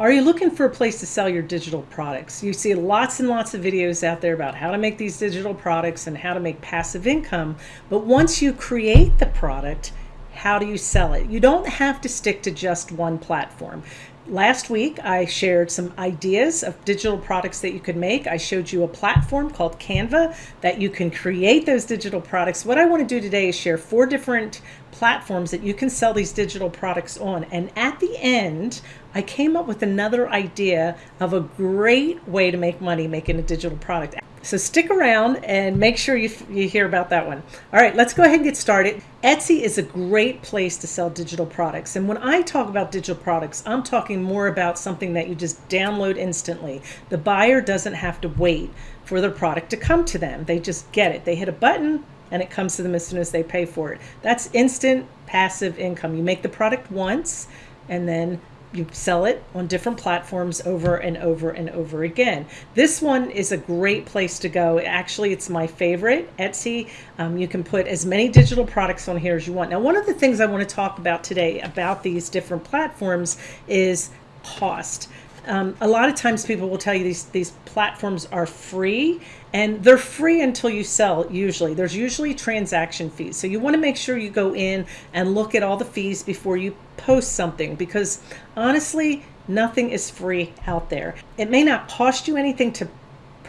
Are you looking for a place to sell your digital products? You see lots and lots of videos out there about how to make these digital products and how to make passive income. But once you create the product, how do you sell it? You don't have to stick to just one platform. Last week, I shared some ideas of digital products that you could make. I showed you a platform called Canva that you can create those digital products. What I want to do today is share four different platforms that you can sell these digital products on. And at the end, I came up with another idea of a great way to make money making a digital product. So stick around and make sure you, you hear about that one. All right, let's go ahead and get started. Etsy is a great place to sell digital products. And when I talk about digital products, I'm talking more about something that you just download instantly. The buyer doesn't have to wait for their product to come to them. They just get it. They hit a button and it comes to them as soon as they pay for it. That's instant passive income. You make the product once and then you sell it on different platforms over and over and over again. This one is a great place to go. Actually, it's my favorite, Etsy. Um, you can put as many digital products on here as you want. Now, one of the things I want to talk about today about these different platforms is cost. Um, a lot of times people will tell you these, these platforms are free and they're free until you sell usually. There's usually transaction fees. So you want to make sure you go in and look at all the fees before you post something because honestly nothing is free out there. It may not cost you anything to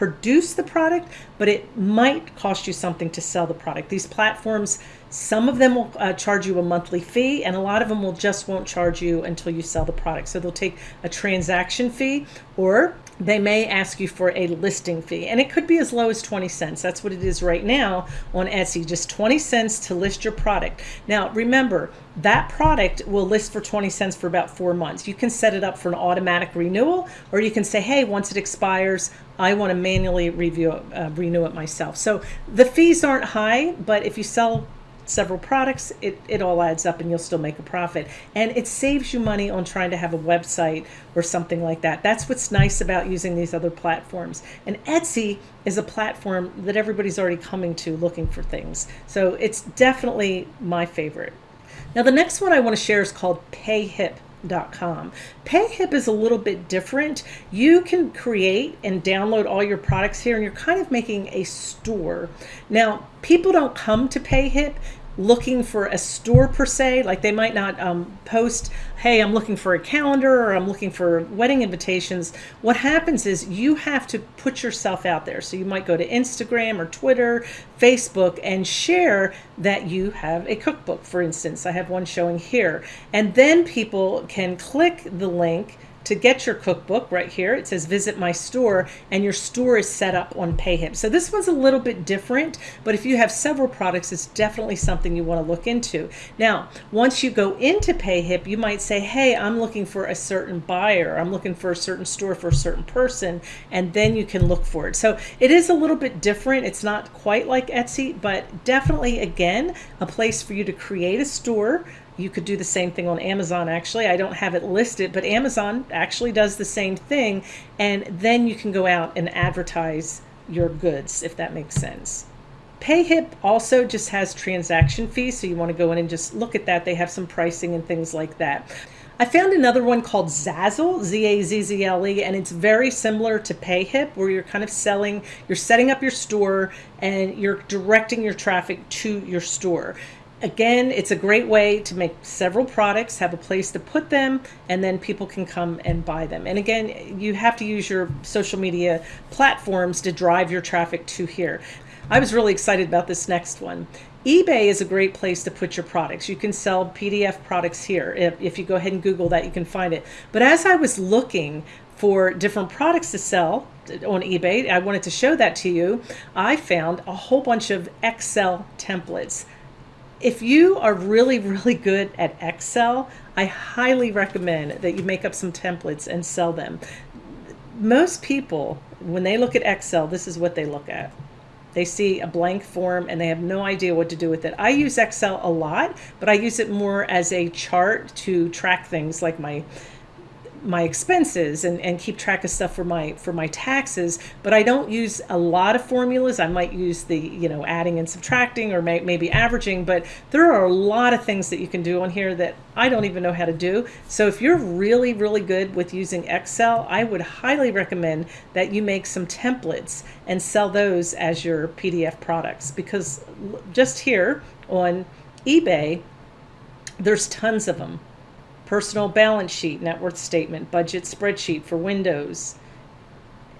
produce the product but it might cost you something to sell the product. These platforms some of them will uh, charge you a monthly fee and a lot of them will just won't charge you until you sell the product. So they'll take a transaction fee or they may ask you for a listing fee and it could be as low as 20 cents. That's what it is right now on Etsy just 20 cents to list your product. Now remember that product will list for 20 cents for about four months. You can set it up for an automatic renewal or you can say hey once it expires I want to manually review uh, renew it myself. So the fees aren't high but if you sell several products, it, it all adds up and you'll still make a profit. And it saves you money on trying to have a website or something like that. That's what's nice about using these other platforms. And Etsy is a platform that everybody's already coming to looking for things. So it's definitely my favorite. Now the next one I want to share is called PayHip. Com. PayHip is a little bit different. You can create and download all your products here and you're kind of making a store. Now, people don't come to PayHip looking for a store per se like they might not um, post hey i'm looking for a calendar or i'm looking for wedding invitations. What happens is you have to put yourself out there. So you might go to instagram or twitter facebook and share that you have a cookbook for instance. I have one showing here. And then people can click the link to get your cookbook right here. It says visit my store and your store is set up on PayHip. So this one's a little bit different, but if you have several products, it's definitely something you want to look into. Now, once you go into PayHip, you might say, hey, I'm looking for a certain buyer. I'm looking for a certain store for a certain person, and then you can look for it. So it is a little bit different. It's not quite like Etsy, but definitely, again, a place for you to create a store you could do the same thing on Amazon actually. I don't have it listed, but Amazon actually does the same thing. And then you can go out and advertise your goods, if that makes sense. PayHip also just has transaction fees, so you want to go in and just look at that. They have some pricing and things like that. I found another one called Zazzle, Z-A-Z-Z-L-E, and it's very similar to PayHip, where you're kind of selling, you're setting up your store and you're directing your traffic to your store. Again, it's a great way to make several products, have a place to put them, and then people can come and buy them. And again, you have to use your social media platforms to drive your traffic to here. I was really excited about this next one. eBay is a great place to put your products. You can sell PDF products here. If, if you go ahead and Google that, you can find it. But as I was looking for different products to sell on eBay, I wanted to show that to you. I found a whole bunch of Excel templates if you are really, really good at Excel, I highly recommend that you make up some templates and sell them. Most people, when they look at Excel, this is what they look at. They see a blank form and they have no idea what to do with it. I use Excel a lot, but I use it more as a chart to track things like my my expenses and, and keep track of stuff for my for my taxes but i don't use a lot of formulas. I might use the you know adding and subtracting or may, maybe averaging but there are a lot of things that you can do on here that i don't even know how to do. So if you're really really good with using excel i would highly recommend that you make some templates and sell those as your pdf products because just here on ebay there's tons of them personal balance sheet, net worth statement, budget spreadsheet for Windows.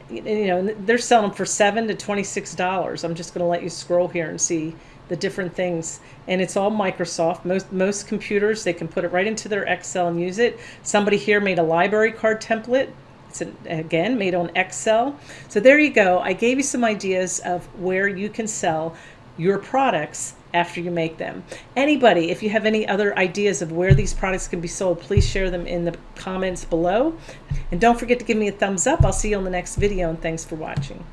You know, they're selling them for seven to twenty-six dollars. I'm just going to let you scroll here and see the different things, and it's all Microsoft. Most most computers they can put it right into their Excel and use it. Somebody here made a library card template. It's an, again made on Excel. So there you go. I gave you some ideas of where you can sell your products after you make them. Anybody, if you have any other ideas of where these products can be sold, please share them in the comments below. And don't forget to give me a thumbs up. I'll see you on the next video and thanks for watching.